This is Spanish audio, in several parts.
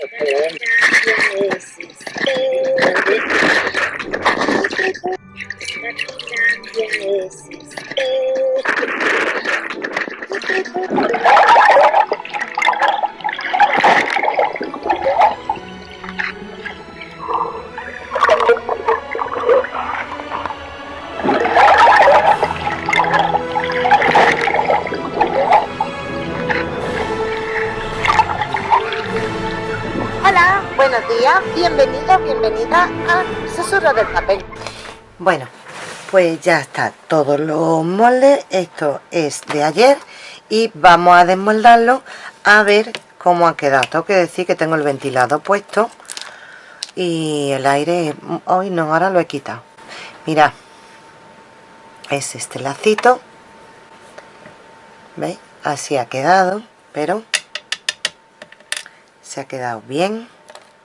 Hola, buenos días, bienvenidos, bienvenida a Susurro del Papel. Bueno, pues ya está todos los moldes, esto es de ayer y vamos a desmoldarlo a ver cómo ha quedado. Tengo que decir que tengo el ventilador puesto y el aire, hoy no, ahora lo he quitado. Mira, es este lacito, ¿veis? Así ha quedado, pero se ha quedado bien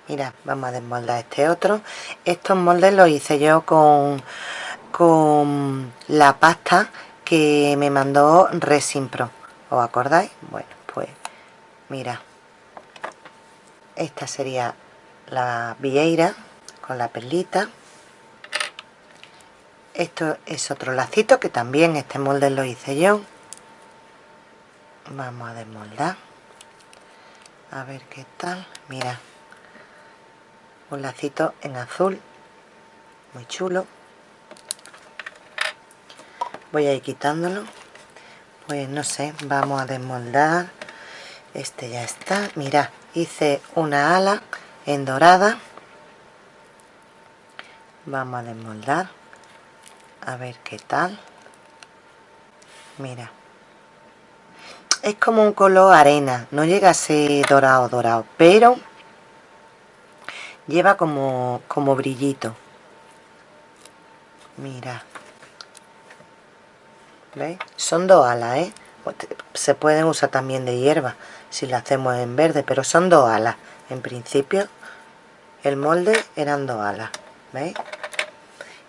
mira vamos a desmoldar este otro. Estos moldes los hice yo con con la pasta que me mandó Resin Pro. ¿os acordáis? bueno pues mira. Esta sería la vieira con la perlita. Esto es otro lacito que también este molde lo hice yo. Vamos a desmoldar. A ver qué tal. Mira un lacito en azul muy chulo. Voy a ir quitándolo. Pues no sé vamos a desmoldar. Este ya está. Mira hice una ala en dorada. Vamos a desmoldar. A ver qué tal. Mira. Es como un color arena. No llega a ser dorado dorado pero lleva como como brillito mira ¿veis? son dos alas ¿eh? se pueden usar también de hierba si la hacemos en verde pero son dos alas en principio el molde eran dos alas ¿veis?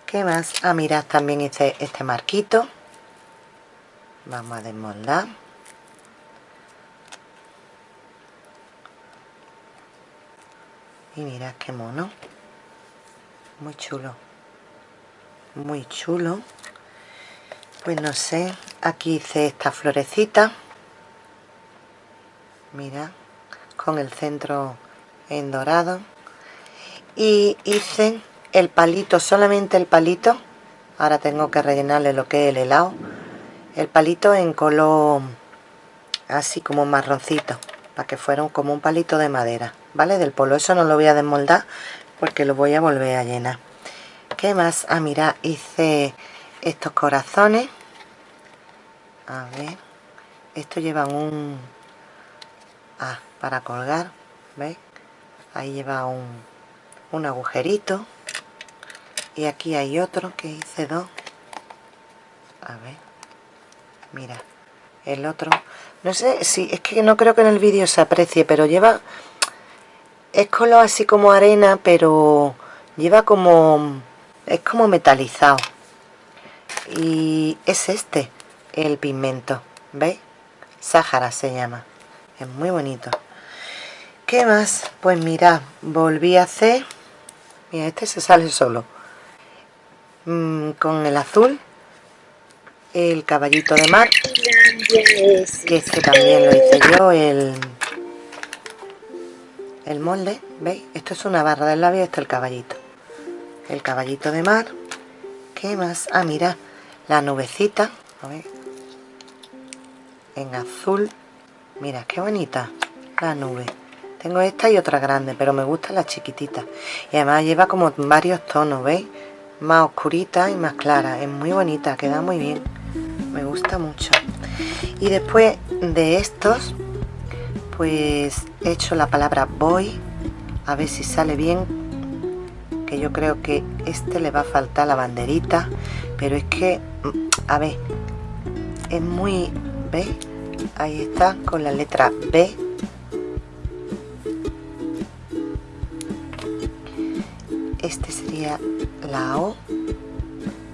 ¿qué más? ah mirad también hice este marquito vamos a desmoldar y mirad qué mono. Muy chulo. Muy chulo. Pues no sé aquí hice esta florecita. Mira con el centro en dorado. Y hice el palito solamente el palito. Ahora tengo que rellenarle lo que es el helado. El palito en color así como marroncito para que fuera como un palito de madera ¿vale? Del polo, eso no lo voy a desmoldar porque lo voy a volver a llenar. ¿Qué más? Ah, mira, hice estos corazones. A ver, esto llevan un... Ah, para colgar, ¿veis? Ahí lleva un, un agujerito. Y aquí hay otro que hice dos. A ver, mira, el otro. No sé si, es que no creo que en el vídeo se aprecie, pero lleva es color así como arena pero lleva como es como metalizado. Y es este el pigmento ¿veis? Sáhara se llama. Es muy bonito. ¿qué más? pues mira volví a hacer mira este se sale solo. Mm, con el azul el caballito de mar que este también lo hice yo el el molde, ¿veis? Esto es una barra del labio, esto es el caballito. El caballito de mar. ¿Qué más? Ah, mira, la nubecita, a ver. En azul. Mira, qué bonita la nube. Tengo esta y otra grande, pero me gusta la chiquitita. Y además lleva como varios tonos, ¿veis? Más oscurita y más clara. Es muy bonita, queda muy bien. Me gusta mucho. Y después de estos, pues he hecho la palabra voy a ver si sale bien que yo creo que este le va a faltar la banderita pero es que mm, a ver es muy ¿veis? ahí está con la letra B. Este sería la O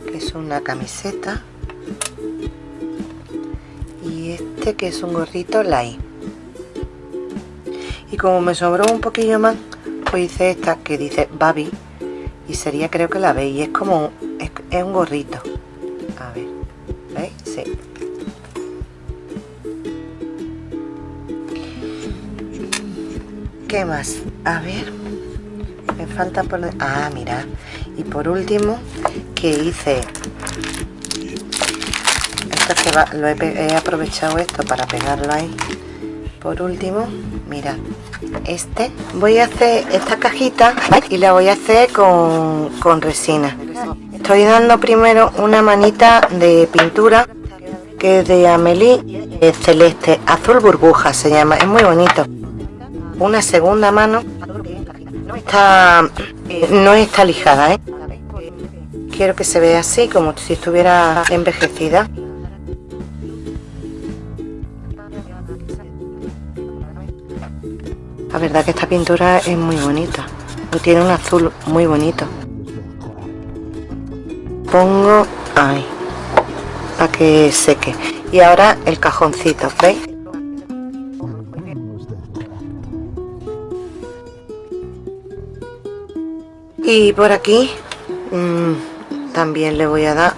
que es una camiseta. Y este que es un gorrito la I y como me sobró un poquillo más pues hice esta que dice Babi. Y sería creo que la veis. Es como es, un gorrito. A ver ¿veis? sí. ¿qué más? a ver. Me falta poner ah mira. Y por último que hice esto es que va, he, he aprovechado esto para pegarlo ahí. Por último mira este. Voy a hacer esta cajita y la voy a hacer con, con resina. Estoy dando primero una manita de pintura que es de Amelie es celeste azul burbuja se llama es muy bonito. Una segunda mano está no está lijada ¿eh? quiero que se vea así como si estuviera envejecida La verdad que esta pintura es muy bonita. Tiene un azul muy bonito. Pongo ahí. Para que seque. Y ahora el cajoncito, ¿veis? Y por aquí mmm, también le voy a dar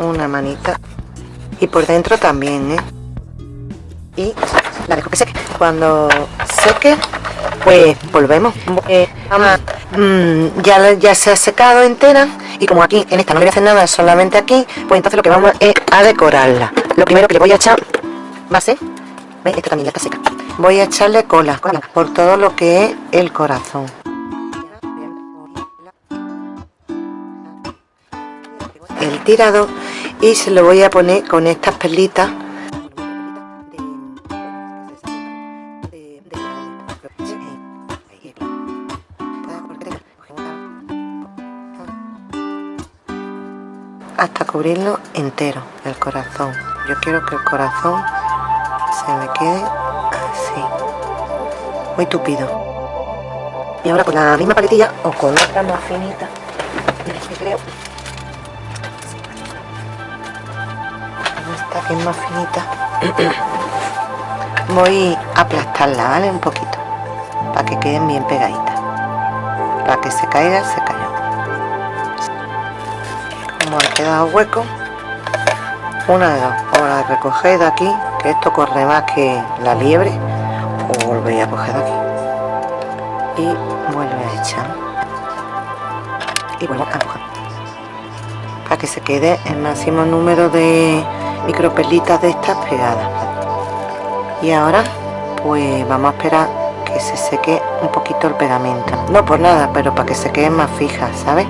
una manita. Y por dentro también, ¿eh? Y la dejo que seque. Cuando seque pues volvemos. Eh, mm, ya, ya se ha secado entera y como aquí en esta no voy a hacer nada solamente aquí pues entonces lo que vamos es a decorarla. Lo primero que le voy a echar va a ser esta también ya está seca. Voy a echarle cola por todo lo que es el corazón. El tirado y se lo voy a poner con estas perlitas cubrirlo entero el corazón. Yo quiero que el corazón se me quede así muy tupido. Y ahora con la misma paletilla o con otra más finita. Creo esta que es más finita. Voy a aplastarla vale un poquito para que queden bien pegaditas. Para que se caiga se caiga como ha quedado hueco. Una de dos o la recogéis de aquí que esto corre más que la liebre o volvéis a coger de aquí. Y vuelve a echar. Y vuelve a coger para que se quede el máximo número de micropelitas de estas pegadas. Y ahora pues vamos a esperar que se seque un poquito el pegamento. No por nada pero para que se quede más fija ¿sabes?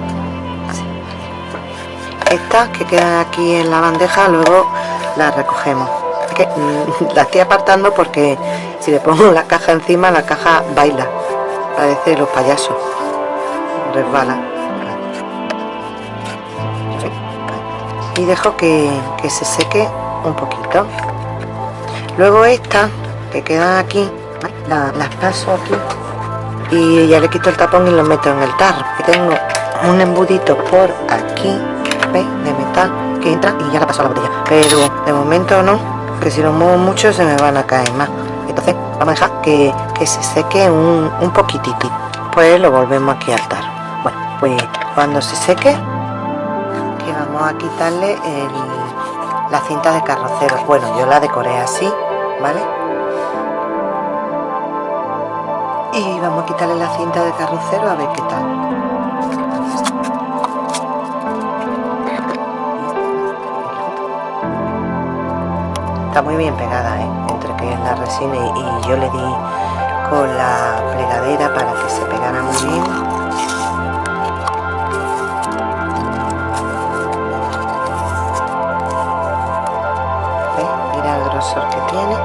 Estas que quedan aquí en la bandeja luego las recogemos. Que mm, la estoy apartando porque si le pongo la caja encima la caja baila. Parece los payasos. Resbala. Y dejo que, se seque un poquito. Luego estas que quedan aquí las paso aquí y ya le quito el tapón y lo meto en el tarro. Tengo un embudito por aquí de metal que entra y ya la paso a la botella. Pero de momento no que si lo muevo mucho se me van a caer más. Entonces vamos a dejar que, se seque un, un poquitito pues lo volvemos aquí a altar. Bueno pues cuando se seque que vamos a quitarle la cinta de carrocero bueno yo la decoré así vale y vamos a quitarle la cinta de carrocero a ver qué tal muy bien pegada ¿eh? entre que es la resina y, yo le di con la plegadera para que se pegara muy bien. Mira el grosor que tiene.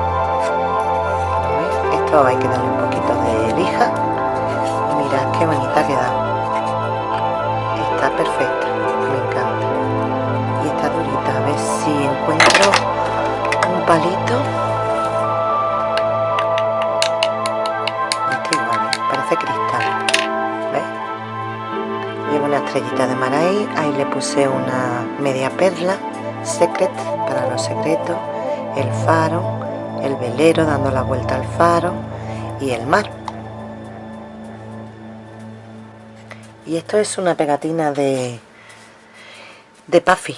Esto hay que darle un poquito de lija. Y mirad qué bonita queda está perfecta me encanta. Y está durita a ver si encuentro palito. Este igual, parece cristal. ¿Ves? Lleva una estrellita de mar ahí. Ahí le puse una media perla. Secret para los secretos. El faro. El velero dando la vuelta al faro. Y el mar. Y esto es una pegatina de, de Puffy.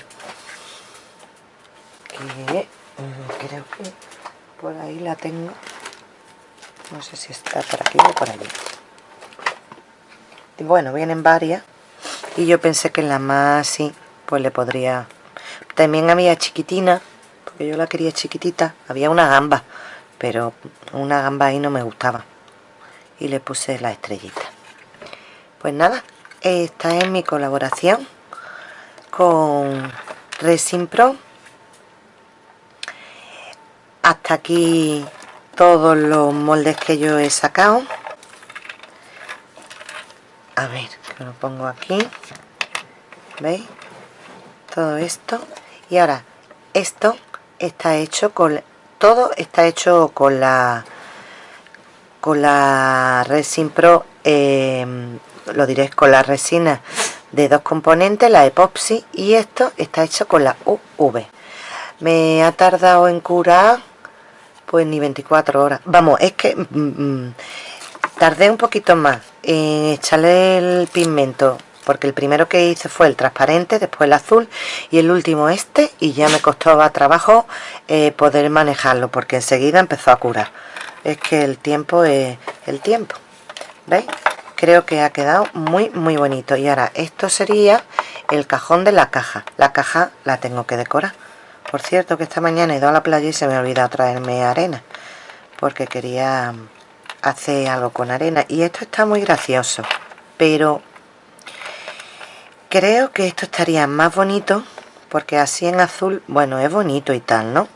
Eh, creo que por ahí la tengo. No sé si está por aquí o por allí. Bueno vienen varias. Y yo pensé que la más así pues le podría. También había chiquitina porque yo la quería chiquitita. Había una gamba pero una gamba ahí no me gustaba. Y le puse la estrellita. Pues nada esta es mi colaboración con Resin Pro hasta aquí todos los moldes que yo he sacado. A ver que lo pongo aquí. Veis todo esto. Y ahora esto está hecho con todo está hecho con la con la resin pro em, lo diré con la resina de dos componentes la epoxi y esto está hecho con la UV me ha tardado en curar pues ni 24 horas. Vamos es que mm, mm, tardé un poquito más en echarle el pigmento porque el primero que hice fue el transparente, después el azul y el último este y ya me costó trabajo eh, poder manejarlo porque enseguida empezó a curar. Es que el tiempo es el tiempo ¿veis? creo que ha quedado muy muy bonito. Y ahora esto sería el cajón de la caja. La caja la tengo que decorar por cierto que esta mañana he ido a la playa y se me ha olvidado traerme arena porque quería hacer algo con arena. Y esto está muy gracioso pero creo que esto estaría más bonito porque así en azul bueno es bonito y tal no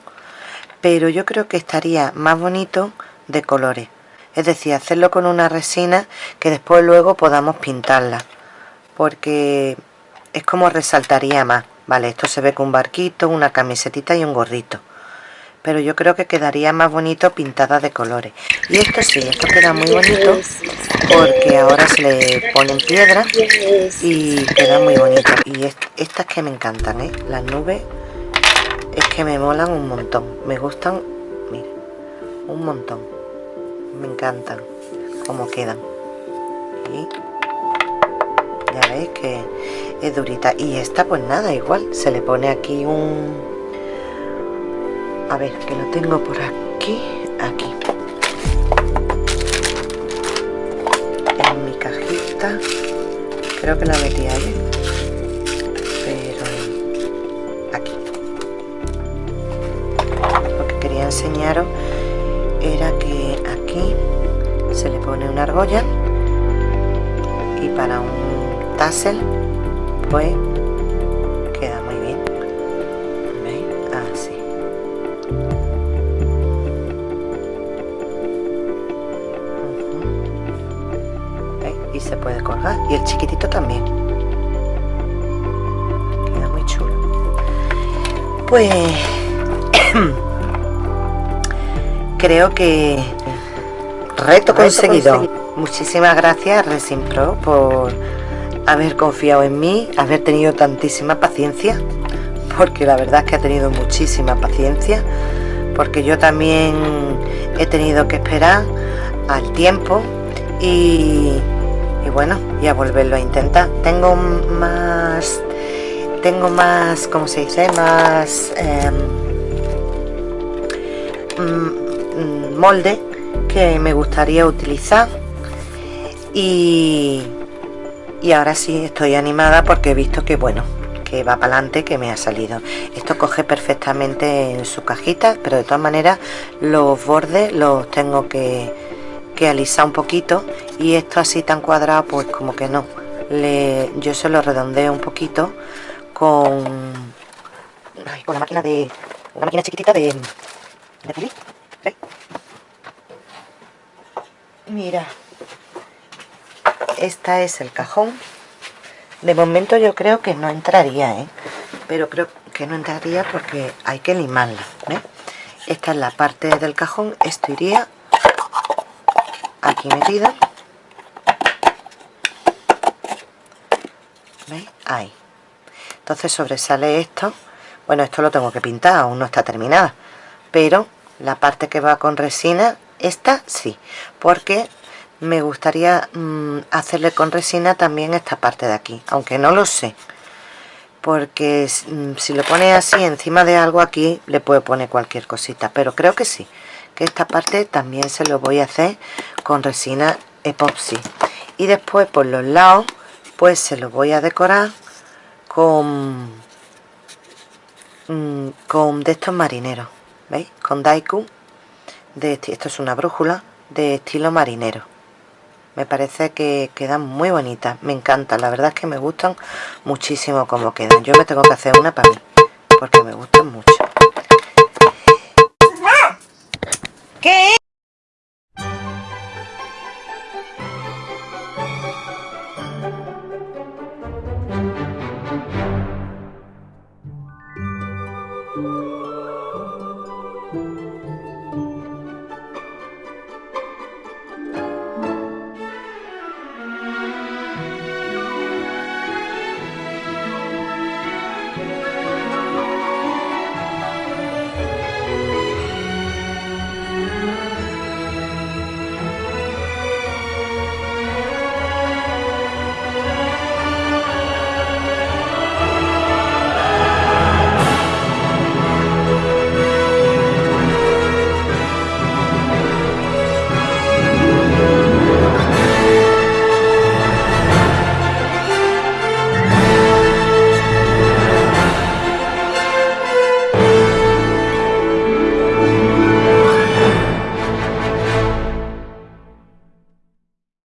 pero yo creo que estaría más bonito de colores. Es decir hacerlo con una resina que después luego podamos pintarla porque es como resaltaría más vale esto se ve con un barquito una camisetita y un gorrito. Pero yo creo que quedaría más bonito pintada de colores. Y esto sí, esto queda muy bonito porque ahora se le ponen piedras y queda muy bonito. Y estas que me encantan, ¿eh? las nubes es que me molan un montón. Me gustan, mire, un montón. Me encantan como quedan ya veis que es durita. Y esta pues nada, igual se le pone aquí un a ver que lo tengo por aquí aquí. En mi cajita. Creo que la metí ahí pero aquí. Lo que quería enseñaros era que aquí se le pone una argolla y para un tassel. Pues se puede colgar. Y el chiquitito también. Queda muy chulo. Pues creo que reto conseguido. muchísimas gracias Resin Pro por haber confiado en mí haber tenido tantísima paciencia porque la verdad es que ha tenido muchísima paciencia porque yo también he tenido que esperar al tiempo y bueno y a volverlo a intentar. Tengo más tengo más como se dice más mm, molde que me gustaría utilizar y, y ahora sí estoy animada porque he visto que bueno que va para adelante que me ha salido. Esto coge perfectamente en su cajita pero de todas maneras los bordes los tengo que que alisar un poquito y esto así tan cuadrado pues como que no. Yo se lo redondeo un poquito con con la máquina de una máquina chiquitita de, de pulir. Mira esta es el cajón. De momento yo creo que no entraría ¿eh? pero creo que no entraría porque hay que limarla esta es la parte del cajón. Esto iría aquí metida. ¿veis? ahí. Entonces sobresale esto. Bueno esto lo tengo que pintar aún no está terminada. Pero la parte que va con resina esta sí. Porque me gustaría mm, hacerle con resina también esta parte de aquí aunque no lo sé. Porque mm, si lo pone así encima de algo aquí le puede poner cualquier cosita. Pero creo que sí que esta parte también se lo voy a hacer con resina epoxi. Y después por los lados pues se lo voy a decorar con mm, con de estos marineros veis con daiku. De esto es una brújula de estilo marinero me parece que quedan muy bonitas. Me encantan. La verdad es que me gustan muchísimo como quedan. Yo me tengo que hacer una para mí porque me gustan mucho. ¡Ah! ¿Qué